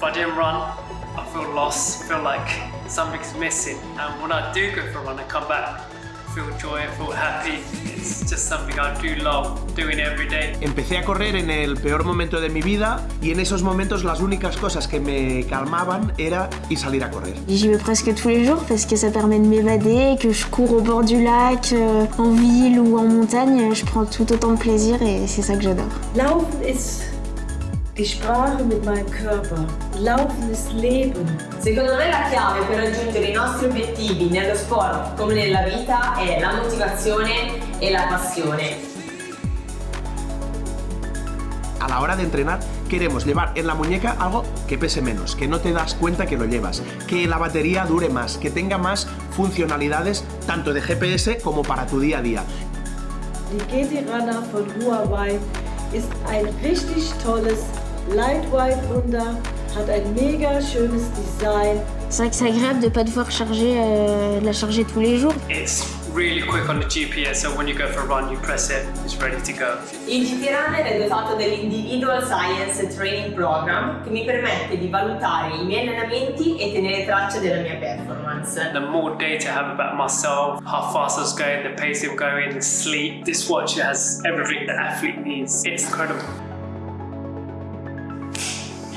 If I didn't run, I feel lost, feel like something's missing. And when I do go for a run and come back, I feel joy, I feel happy. It's just something I do love doing every day. Empecé a correr en el peor momento de mi vida y en esos momentos las únicas cosas que me calmaban era y salir a correr. J'y vais presque tous les jours parce que ça permet de m'évader, que je cours au bord du lac, euh, en ville ou en montagne, je prends tout autant de plaisir et c'est ça que j'adore. Laufen ist die Sprache mit meinem Körper. Laufen ist Leben. Secondo me la chiave per raggiungere i nostri obiettivi nello sport come nella vita è la motivazione e la passione. A la hora de entrenar queremos llevar en la muñeca algo que pese menos, que no te das cuenta que lo llevas, que la batería dure más, que tenga más funcionalidades tanto de GPS como para tu día a día. Die GT Runner von Huawei ist ein richtig tolles Lightweight Wunder, hat ein mega schönes Design. C'est vrai que c'est agréable de ne pas devoir charger, euh, la charger tous les jours. It's really quick on the GPS, so when you go for a run, you press it, it's ready to go. Il GT Runner è dotato dell'Individual Science Training Program che mi permette di valutare i miei allenamenti e tenere traccia della mia performance. The more data I have about myself, how fast I was going, the pace I'm going, the sleep, this watch has everything the athlete needs. It's incredible.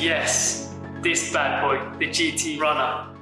Yes, this bad boy, the GT Runner,